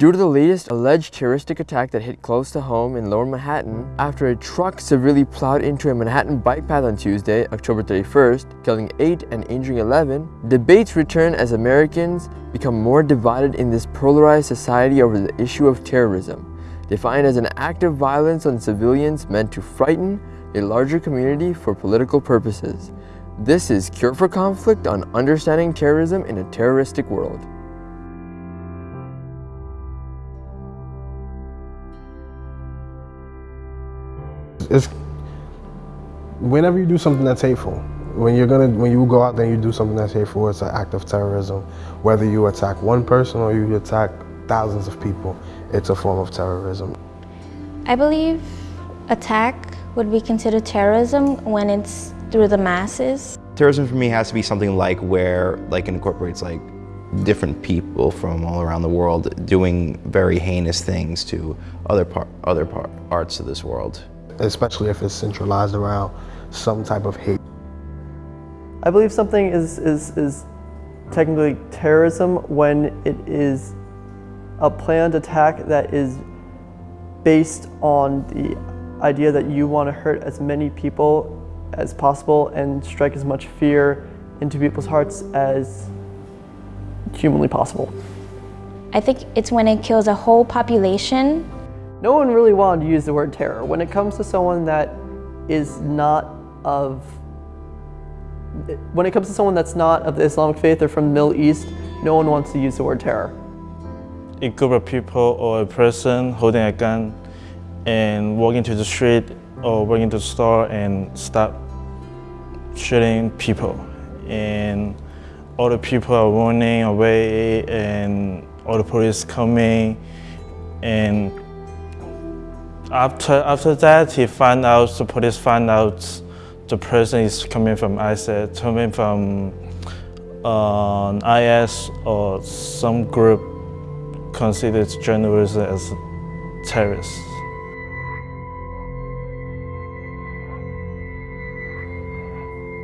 Due to the latest alleged terroristic attack that hit close to home in lower Manhattan, after a truck severely plowed into a Manhattan bike path on Tuesday, October 31st, killing 8 and injuring 11, debates return as Americans become more divided in this polarized society over the issue of terrorism, defined as an act of violence on civilians meant to frighten a larger community for political purposes. This is Cure for Conflict on Understanding Terrorism in a Terroristic World. It's whenever you do something that's hateful, when you're gonna when you go out there and you do something that's hateful, it's an act of terrorism. Whether you attack one person or you attack thousands of people, it's a form of terrorism. I believe attack would be considered terrorism when it's through the masses. Terrorism for me has to be something like where like it incorporates like different people from all around the world doing very heinous things to other part other part parts of this world especially if it's centralized around some type of hate. I believe something is, is, is technically terrorism when it is a planned attack that is based on the idea that you want to hurt as many people as possible and strike as much fear into people's hearts as humanly possible. I think it's when it kills a whole population no one really wanted to use the word terror. When it comes to someone that is not of, when it comes to someone that's not of the Islamic faith or from the Middle East, no one wants to use the word terror. A group of people or a person holding a gun and walking to the street or walking to the store and start shooting people. And all the people are running away and all the police coming and after, after that, he found out, the police found out the person is coming from ISIS, coming from uh, IS or some group considered journalists as terrorists.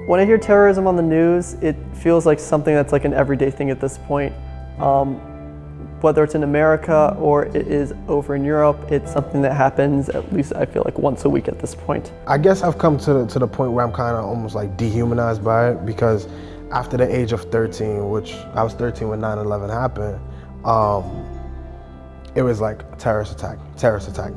When I hear terrorism on the news, it feels like something that's like an everyday thing at this point. Um, whether it's in America or it is over in Europe, it's something that happens at least I feel like once a week at this point. I guess I've come to the, to the point where I'm kind of almost like dehumanized by it because after the age of 13, which I was 13 when 9-11 happened, um, it was like a terrorist attack, terrorist attack.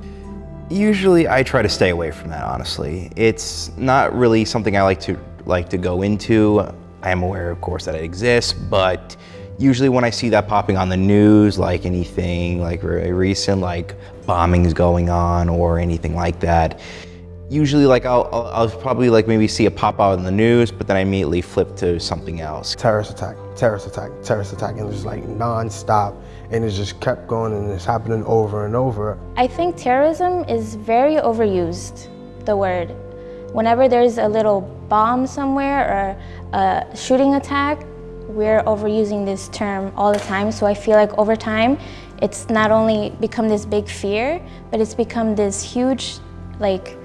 Usually I try to stay away from that, honestly. It's not really something I like to like to go into. I am aware, of course, that it exists, but Usually when I see that popping on the news, like anything like very recent, like bombings going on or anything like that, usually like I'll, I'll, I'll, probably like maybe see it pop out in the news, but then I immediately flip to something else. Terrorist attack, terrorist attack, terrorist attack, and it's like non-stop, and it just kept going and it's happening over and over. I think terrorism is very overused, the word. Whenever there's a little bomb somewhere or a shooting attack, we're overusing this term all the time, so I feel like over time, it's not only become this big fear, but it's become this huge, like,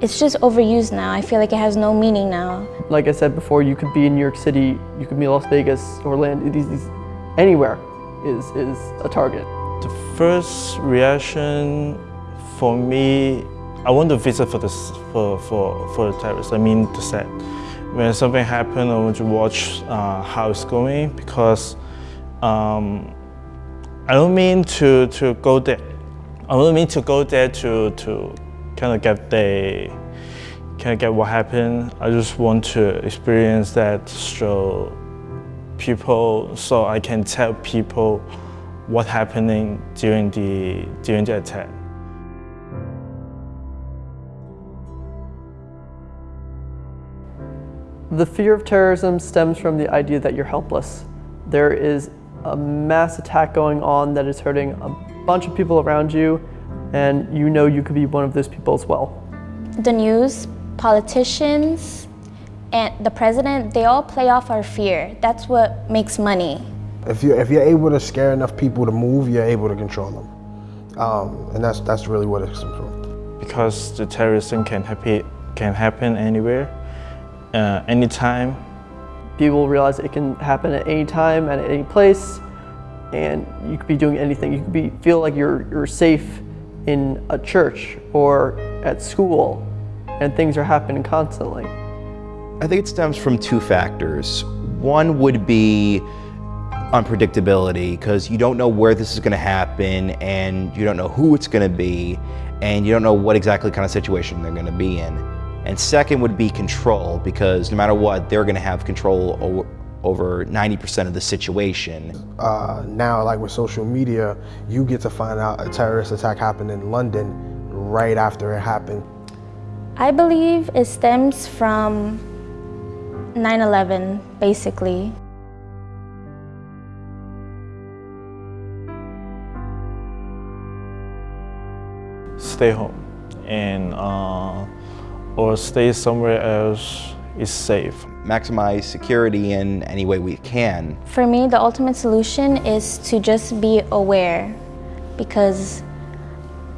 it's just overused now. I feel like it has no meaning now. Like I said before, you could be in New York City, you could be in Las Vegas, Orlando, these, these, anywhere is, is a target. The first reaction for me, I want to visit for, this, for, for, for the terrorists, I mean the set when something happens, I want to watch uh, how it's going because um, I don't mean to, to go there. I don't mean to go there to, to kind of get the kind of get what happened. I just want to experience that so people, so I can tell people what happening during the during the attack. The fear of terrorism stems from the idea that you're helpless. There is a mass attack going on that is hurting a bunch of people around you, and you know you could be one of those people as well. The news, politicians, and the president, they all play off our fear. That's what makes money. If you're, if you're able to scare enough people to move, you're able to control them. Um, and that's, that's really what it's from. Because the terrorism can, happy, can happen anywhere, uh, anytime. People realize it can happen at any time and at any place. and you could be doing anything. You could be feel like you're you're safe in a church or at school, and things are happening constantly. I think it stems from two factors. One would be unpredictability because you don't know where this is going to happen and you don't know who it's going to be and you don't know what exactly kind of situation they're going to be in. And second would be control because no matter what, they're going to have control over, over 90% of the situation. Uh, now, like with social media, you get to find out a terrorist attack happened in London right after it happened. I believe it stems from 9-11, basically. Stay home and uh, or stay somewhere else is safe. Maximize security in any way we can. For me, the ultimate solution is to just be aware because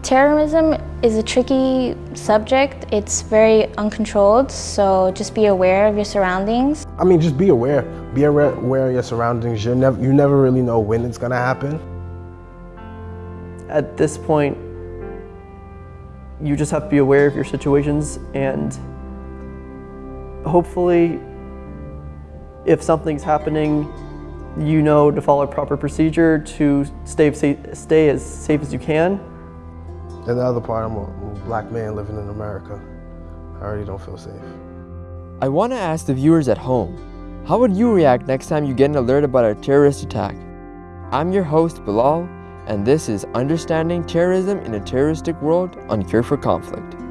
terrorism is a tricky subject. It's very uncontrolled, so just be aware of your surroundings. I mean, just be aware. Be aware, aware of your surroundings. You never, you never really know when it's gonna happen. At this point, you just have to be aware of your situations and hopefully if something's happening, you know to follow proper procedure to stay, stay as safe as you can. And the other part, I'm a black man living in America. I already don't feel safe. I want to ask the viewers at home, how would you react next time you get an alert about a terrorist attack? I'm your host, Bilal, and this is Understanding Terrorism in a Terroristic World on Cure for Conflict.